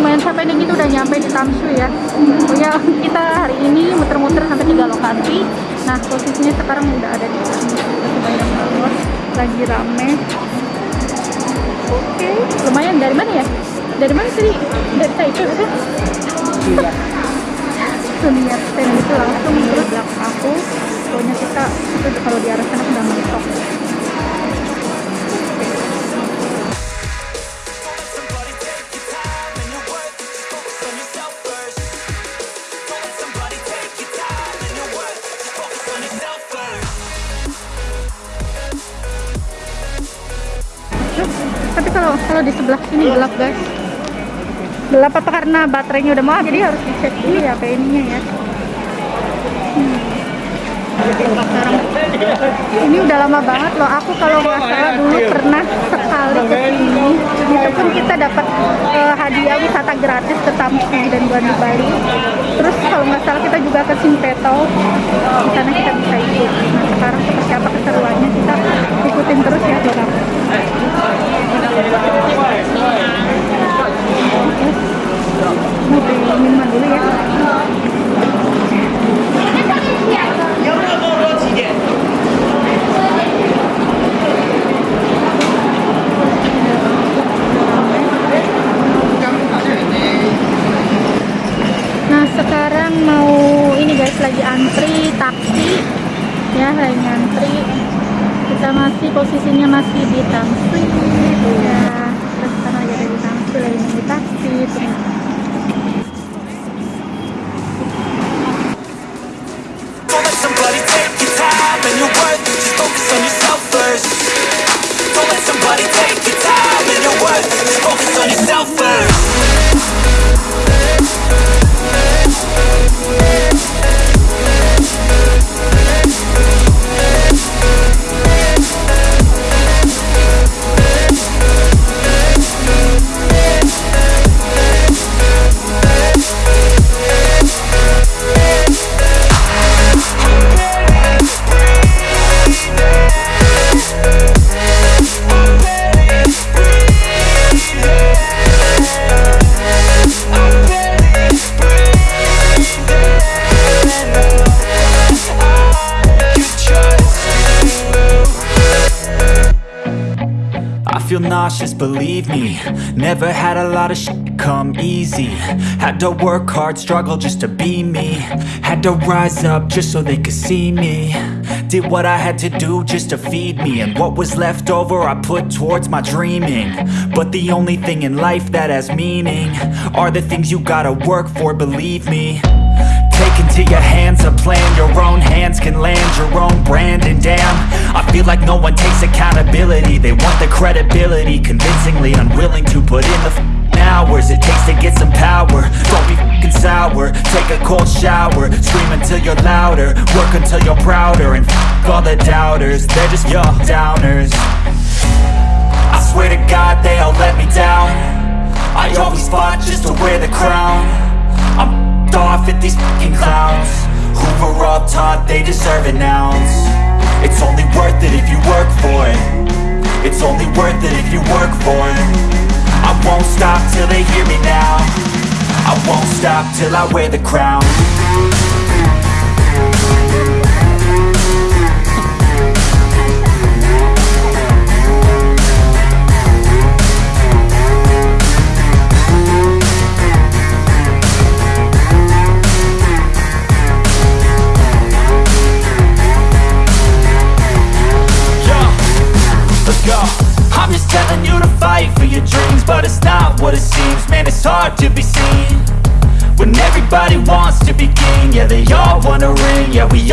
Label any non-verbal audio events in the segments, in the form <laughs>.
lumayan capek nih kita udah nyampe di Tamsu ya. Pokoknya kita hari ini muter-muter sampai tiga lokasi. Nah posisinya sekarang udah ada di sini kita bawah lagi rame. Oke lumayan. Dari mana ya? Dari mana tadi dari Taipei kan Iya. tuh lihat stand itu langsung di belakang aku. Pokoknya kita itu kalau di arah gelap apa karena baterainya udah mau jadi harus dicek dulu ya kayak ininya ya. Hmm. ini udah lama banget loh aku kalau nggak salah dulu pernah sekali ke sini. Itu pun kita dapat eh, hadiah wisata gratis ke Tamsi dan Guan Bali. Terus kalau nggak salah kita juga ke Simpeto di sana kita bisa ikut. Nah sekarang seperti apa keseruannya kita ikutin terus ya dorang Nah sekarang mau ini guys lagi antri taksi. Ya lagi antri kita masih posisinya masih di taksi. Ya terus sekarang lagi ada di taksi lagi di taksi and your worth. Just focus on yourself first. Don't let somebody take your time and worth. Just focus on yourself first. Never had a lot of shit come easy. Had to work hard, struggle just to be me. Had to rise up just so they could see me. Did what I had to do just to feed me. And what was left over I put towards my dreaming. But the only thing in life that has meaning Are the things you gotta work for, believe me into your hands a plan. Your own hands can land your own brand. And damn, I feel like no one takes accountability. They want the credibility Convincingly unwilling to put in the hours It takes to get some power. Don't be f***ing sour. Take a cold shower. Scream until you're louder. Work until you're prouder. And f*** all the doubters. They're just your downers. I swear to God they all let me down. I always fought just to wear the crown. I'm f***ed off at these fucking clowns. Who were all taught they deserve an ounce. It's only worth it if you work for it. It's only worth it if you work for it. I won't stop till they hear me now. I won't stop till I wear the crown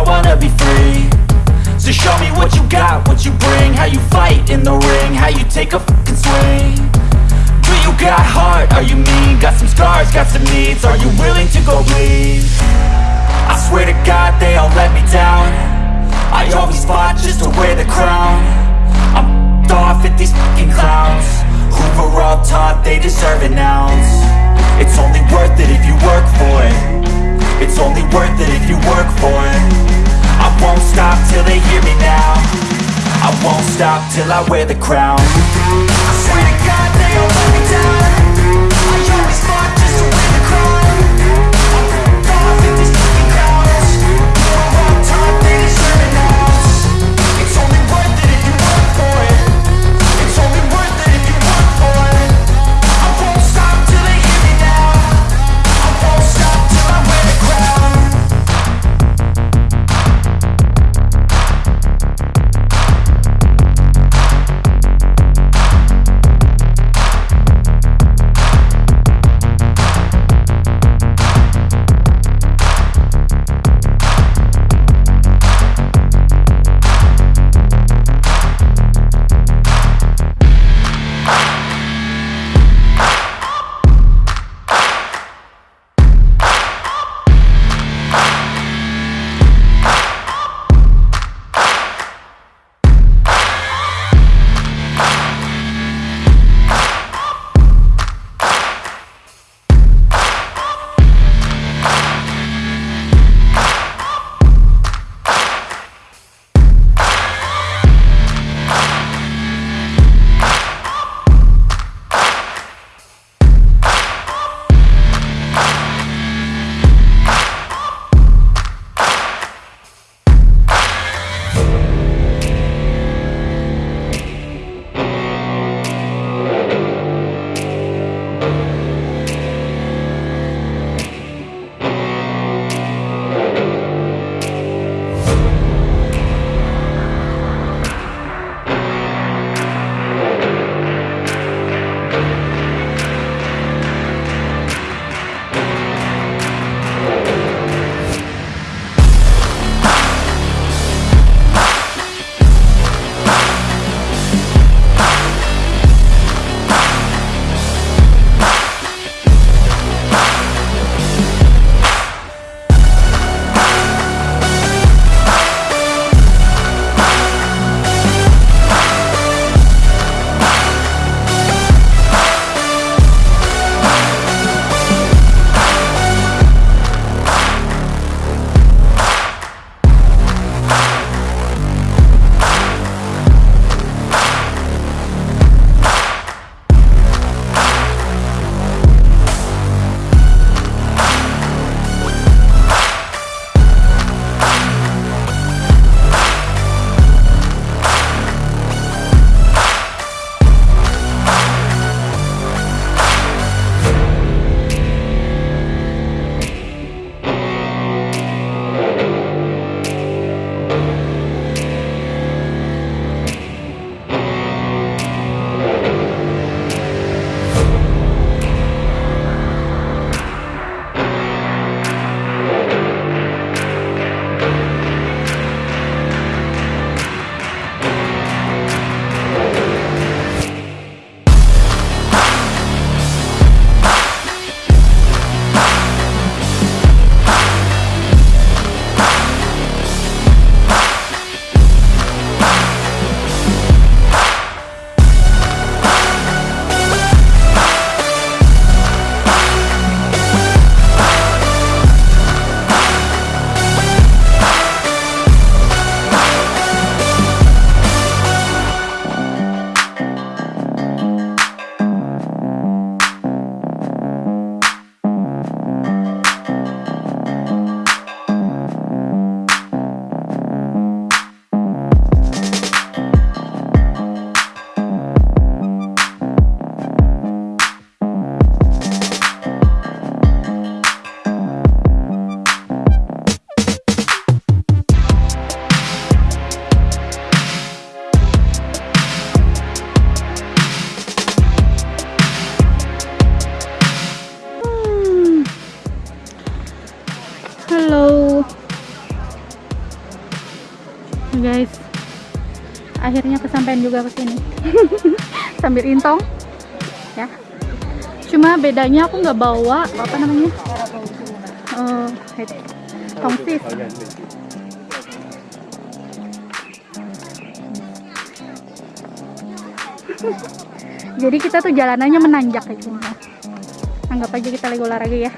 all wanna be free. So show me what you got, what you bring, how you fight in the ring, how you take a fucking swing. Do you got heart? Are you mean? Got some scars, got some needs. Are you willing to go bleed? I swear to God, they all let me down. I always fought just to wear the crown I'm off at these fucking clowns Who were all taught they deserve an ounce It's only worth it if you work for it It's only worth it if you work for it. I won't stop till they hear me now. I won't stop till I wear the crown. I swear to God they all let me down juga ke sini. <laughs> Sambil intong ya. Cuma bedanya aku nggak bawa apa namanya? Itu tongsis. <laughs> Jadi kita tuh jalanannya menanjak kayak gini anggap aja kita lagi olahraga ya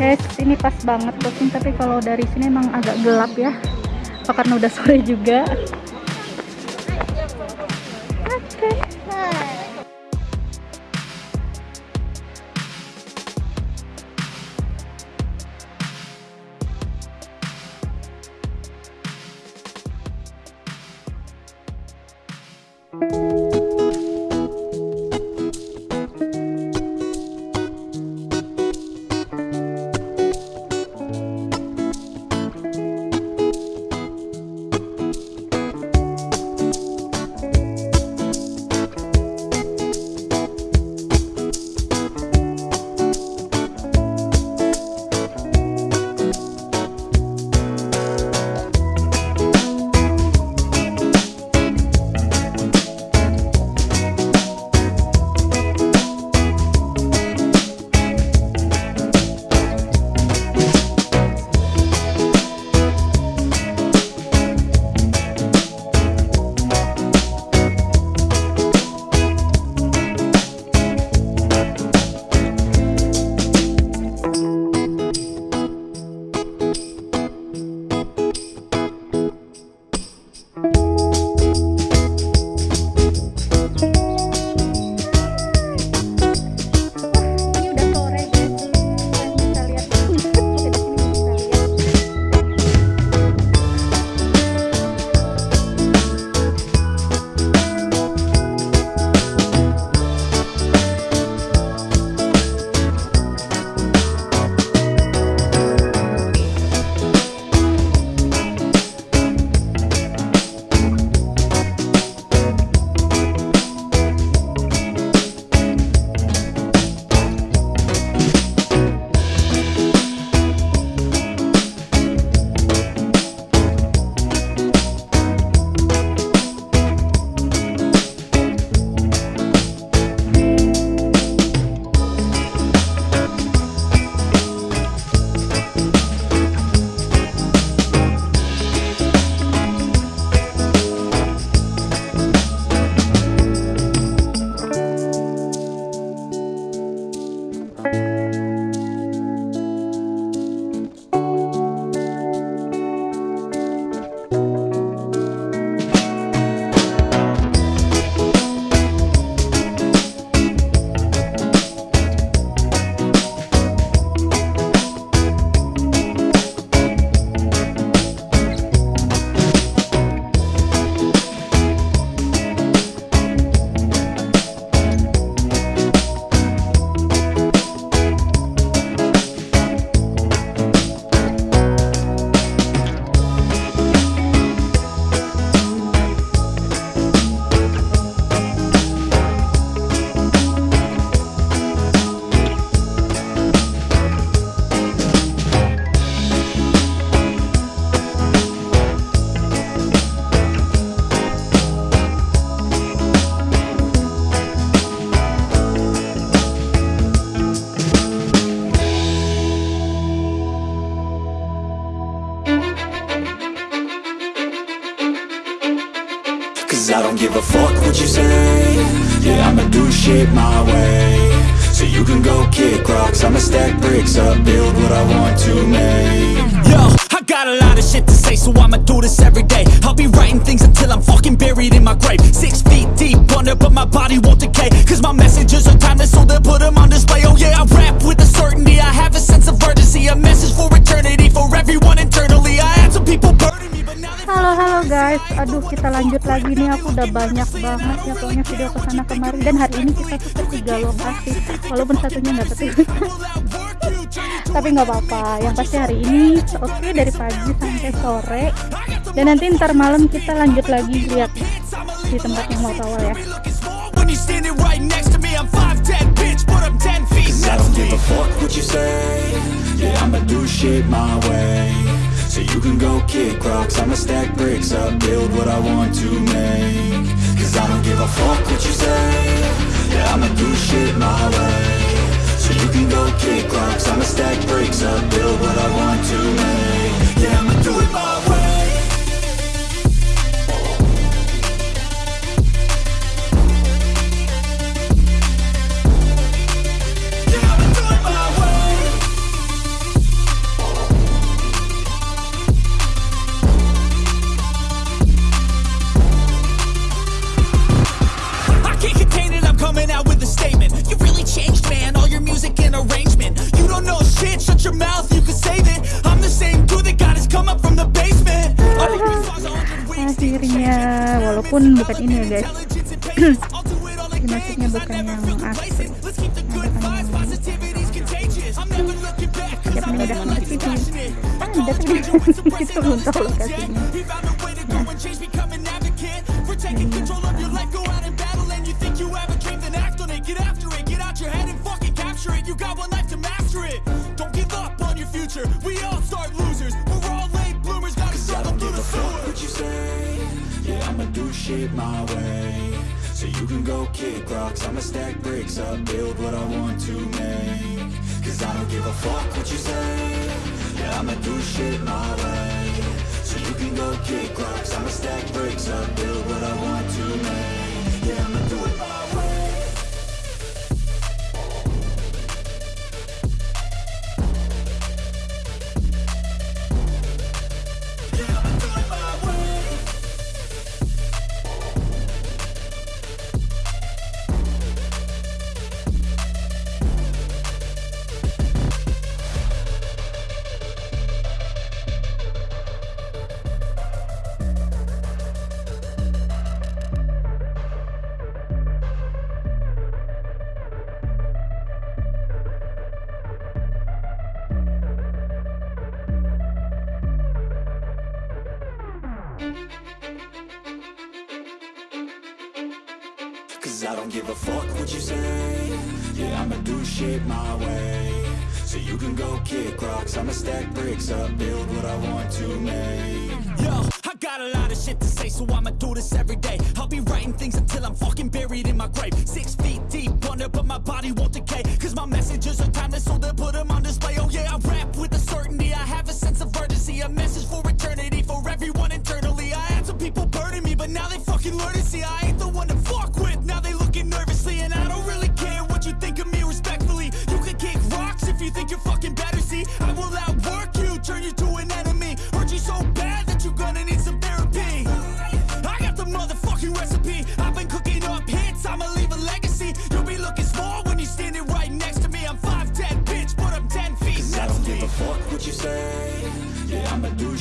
Guys, ini pas banget tapi kalau dari sini emang agak gelap ya. Karena udah sore juga? Don't give a fuck what you say. Yeah, I'ma do shit my way. So you can go kick rocks. I'ma stack bricks up Build what I want to make. Yo, I got a lot of shit to say So I'ma do this every day. I'll be writing things until I'm fucking buried in my grave. Six feet deep under But my body won't decay Cause my messages are timeless So they'll put them on display. Oh yeah, I rap with a certainty. I have a sense of urgency A message for eternity For everyone internally. I had some people burning Halo halo guys, aduh kita lanjut lagi nih aku udah banyak banget ya pokoknya video ke sana kemari dan hari ini kita tuh ke tiga lokasi walaupun satunya nggak ketemu <laughs> tapi nggak apa-apa yang pasti hari ini oke dari pagi sampai sore dan nanti ntar malam kita lanjut lagi lihat di tempat yang mau awal ya looking small when you're standing right next to me. I'm 5'10, bitch, but I'm 10 feet I don't give a fuck what you say. Yeah, I'ma do shit my way. So you can go kick rocks, I'ma stack bricks up, build what I want to make. Cause I don't give a fuck what you say. Yeah, I'ma do shit my way. So you can go kick rocks, I'ma stack bricks up, build what I want to make. akhirnya walaupun bukan ini ya guys. <clears throat> Dimasuknya bukan yang asli. Ada penyedap masih ada kan <laughs> gitu untuk lokasinya. Shit my way. So you can go kick rocks, I'ma stack bricks up, build what I want to make. Cause I don't give a fuck what you say. Yeah, I'ma do shit my way. So you can go kick rocks, I'ma stack bricks up, build what I want to make. A fuck what you say. Yeah, I'ma do shit my way. So you can go kick rocks, I'ma stack bricks up, build what I want to make. Yo, I got a lot of shit to say, so I'ma do this every day.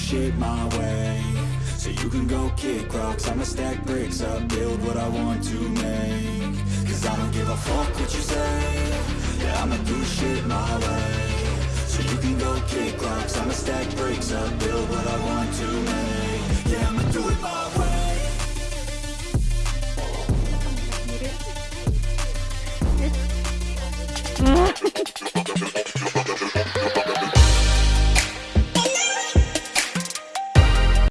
shit my way. So you can go kick rocks, I'ma stack bricks up Build what I want to make. Cause I don't give a fuck what you say. Yeah, I'ma do shit my way. So you can go kick rocks, I'ma stack bricks up Build what I want to make. Yeah, I'ma do it my way